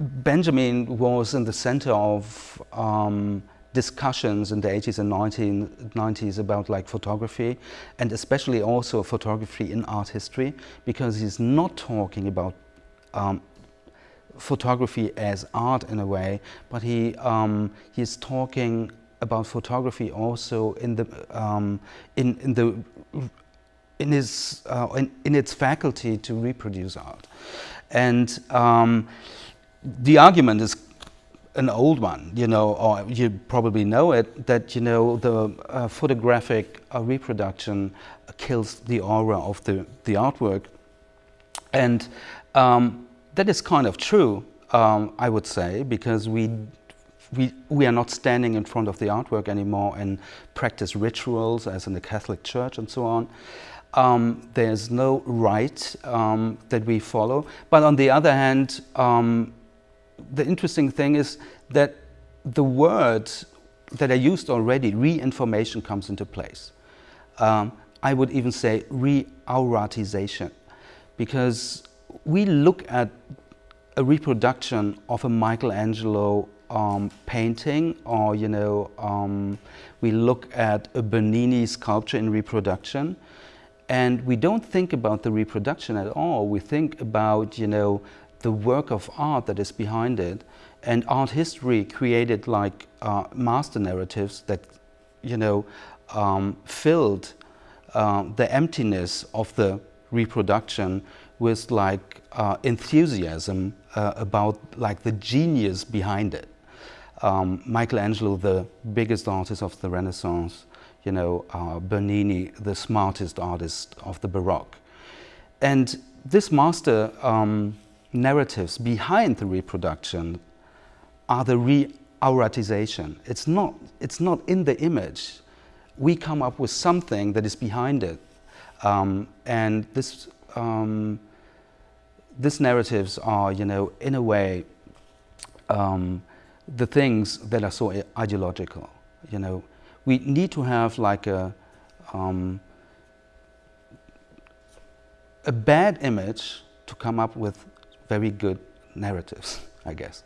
Benjamin was in the center of um, discussions in the 80s and 1990s about like photography and especially also photography in art history because he's not talking about um, photography as art in a way but he um, he's talking about photography also in the um, in, in the in his uh, in, in, its faculty to reproduce art. And um, the argument is an old one, you know, or you probably know it, that, you know, the uh, photographic uh, reproduction kills the aura of the, the artwork. And um, that is kind of true, um, I would say, because we, we, we are not standing in front of the artwork anymore and practice rituals as in the Catholic Church and so on. Um, there's no rite um, that we follow. But on the other hand, um, the interesting thing is that the words that are used already, re-information comes into place. Um, I would even say re-auratization, because we look at a reproduction of a Michelangelo um, painting or, you know, um, we look at a Bernini sculpture in reproduction and we don't think about the reproduction at all. We think about, you know, the work of art that is behind it. And art history created like uh, master narratives that, you know, um, filled uh, the emptiness of the reproduction with like uh, enthusiasm uh, about like the genius behind it. Um, Michelangelo, the biggest artist of the Renaissance, you know, uh, Bernini, the smartest artist of the Baroque. And this master um, narratives behind the reproduction are the re-auratization. It's not, it's not in the image. We come up with something that is behind it. Um, and this, um, these narratives are, you know, in a way, um, the things that are so ideological. You know, we need to have like a, um, a bad image to come up with very good narratives, I guess.